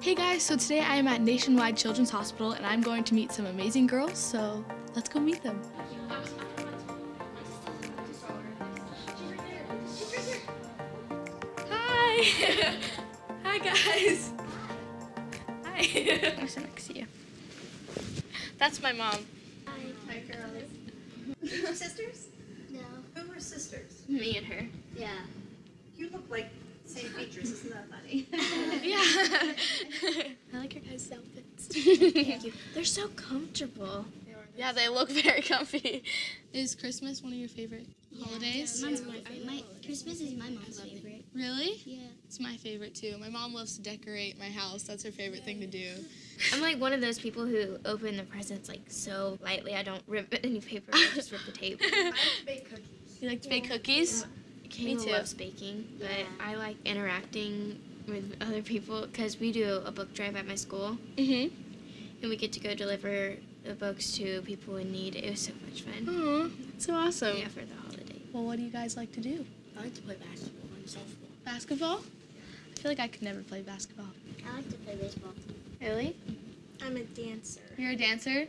Hey guys, so today I am at Nationwide Children's Hospital and I'm going to meet some amazing girls, so let's go meet them. Hi! Hi guys! Hi! I'm so next to you. That's my mom. Hi, Hi girls. Your sisters? No. Who are sisters? Me and her. Yeah. You look like same features. Isn't that funny? Yeah. I like your guys' outfits. Thank you. They're so comfortable. Yeah, they look very comfy. Is Christmas one of your favorite holidays? Mine's my favorite. My, Christmas is my mom's favorite. Really? Yeah. It's my favorite too. My mom loves to decorate my house. That's her favorite thing to do. I'm like one of those people who open the presents like so lightly. I don't rip any paper. I just rip the tape. I like to bake cookies. You like to bake cookies? Kayla too. loves baking, but Yeah. I like interacting with other people because we do a book drive at my school, Mm-hmm. and we get to go deliver the books to people in need. It was so much fun. Oh, that's so awesome. Yeah, for the holiday. Well, what do you guys like to do? I like to play basketball and softball. Basketball? I feel like I could never play basketball. I like to play baseball. Really? I'm a dancer. You're a dancer?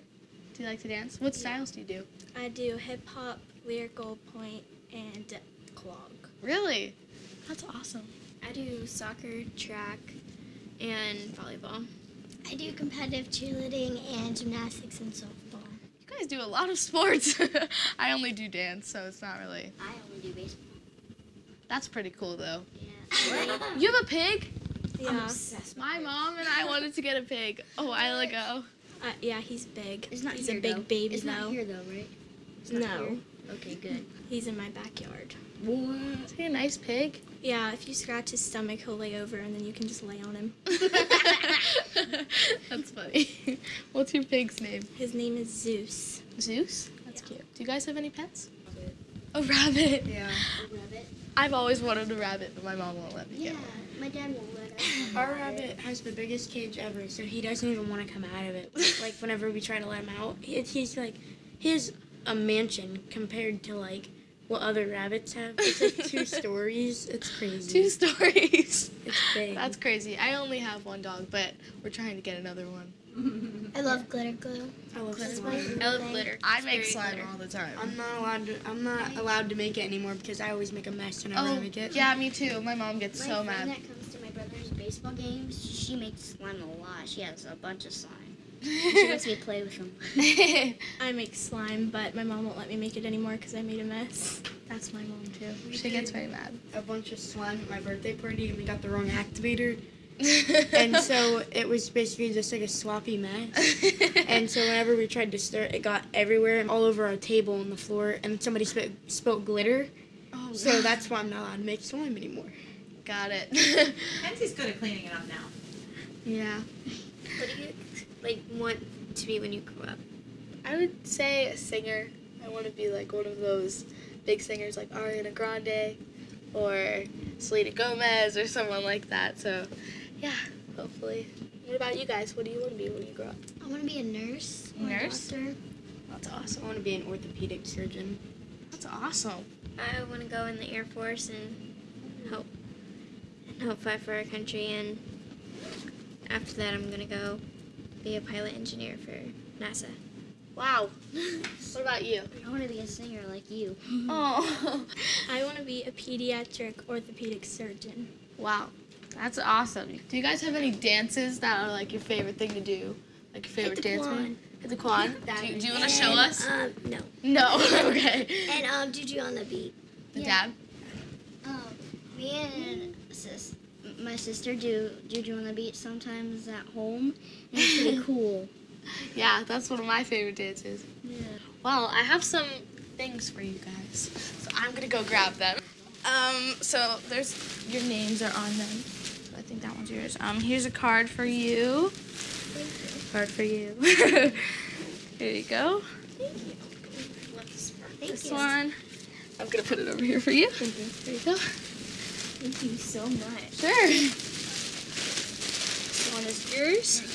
Do you like to dance? What styles do you do? I do hip hop, lyrical pointe, and clog. Really? That's awesome. I do soccer, track, and volleyball. I do competitive cheerleading and gymnastics and softball. You guys do a lot of sports. I only do dance, so it's not really. I only do baseball. That's pretty cool though. Yeah. You have a pig? Yeah. obsessed My mom and I wanted to get a pig a while ago. Uh, yeah, he's big. It's not he's here a big though. baby It's though. not here though, right? no, Okay, good. he's in my backyard. Is he a nice pig? Yeah, if you scratch his stomach, he'll lay over, and then you can just lay on him. That's funny. What's your pig's name? His name is Zeus. Zeus? That's cute. Do you guys have any pets? A rabbit. Oh, yeah. A rabbit. I've always wanted a rabbit, but my mom won't let me Yeah, get one. my dad won't let us. Our rabbit has the biggest cage ever, so he doesn't even want to come out of it. Like whenever we try to let him out, he, he's like, he has a mansion compared to like what other rabbits have. It's like two stories. It's crazy. Two stories. It's big. That's crazy. I only have one dog, but we're trying to get another one. I love glitter glue. I love That's slime. I love glitter. I It's make slime glitter. all the time. I'm not allowed to. I'm not allowed to make it anymore because I always make a mess whenever I Oh, make it. yeah, me too. My mom gets My so friend mad. that comes to my brother's baseball games, she makes slime a lot. She has a bunch of slime. She lets me play with them. I make slime, but my mom won't let me make it anymore because I made a mess. That's my mom too. She gets very mad. A bunch of slime at my birthday party, and we got the wrong activator, and so it was basically just like a sloppy mess. And so whenever we tried to stir it, it got everywhere, and all over our table and the floor, and somebody spit, spilt glitter. oh, So that's why I'm not allowed to make slime anymore. got it. Kenzie's good at cleaning it up now. yeah. What do you like want to be when you grow up? I would say a singer. I want to be like one of those big singers like Ariana Grande or Selena Gomez or someone like that. So, yeah, hopefully. What about you guys? What do you want to be when you grow up? I want to be a nurse. Or Nurse? A doctor. That's I want to be an orthopedic surgeon. That's awesome. I want to go in the Air Force and help and help fight for our country. And after that, I'm gonna go be a pilot engineer for NASA. Wow. what about you? I want to be a singer like you. Oh. I want to be a pediatric orthopedic surgeon. wow. That's awesome. Do you guys have any dances that are like your favorite thing to do? Like your favorite dance quan. move? Hit the quan. Do, you- do you want to show us? Um, no. No. okay. And um, Juju on the beat. The Yeah. dab? Um, me and sis, my sister do Juju on the Beach sometimes at home. And it's pretty cool. Yeah, that's one of my favorite dances. Yeah. Well, I have some things for you guys, so I'm gonna go grab them. Um, so there's your names are on them. So I think that one's yours. Um, here's a card for you. Card for you. here you go. Thank you. This you. one. I'm gonna put it over here for you. Thank you. There you go. Thank you so much. Sure. This one is yours.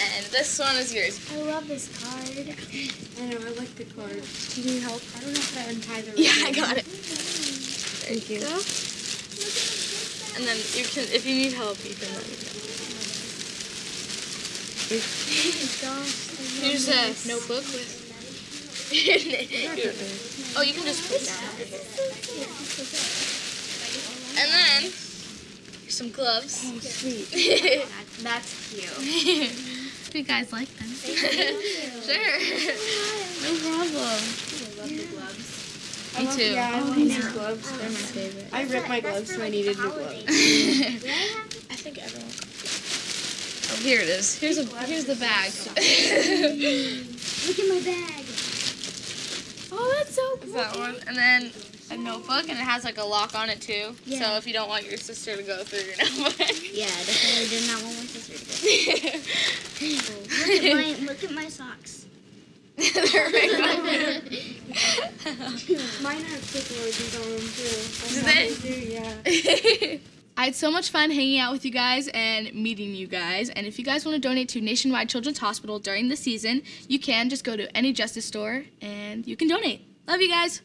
And this one is yours. I love this card. I know, I like the card. Do you need help? I don't know how to untie the Yeah, I got it. There you. And then you can, if you need help, you can let me know. Here's a notebook with. oh, you can just put that. And then some gloves. Oh, sweet. That's cute. Hope you guys like them. sure. no problem. I Me love, too. Yeah, I love these gloves. They're my favorite. I ripped my gloves, so I needed new gloves. I think everyone. Oh, here it is. Here's a here's the bag. Look at my bag. oh, that's so cool. That one, and then a notebook, and it has like a lock on it too. Yeah. So if you don't want your sister to go through your notebook. Yeah, definitely did not want my sister to go. Look at my look at my socks. They're big. Mine have quick on them too. Do they? yeah. I had so much fun hanging out with you guys and meeting you guys. And if you guys want to donate to Nationwide Children's Hospital during the season, you can just go to any Justice store and you can donate. Love you guys.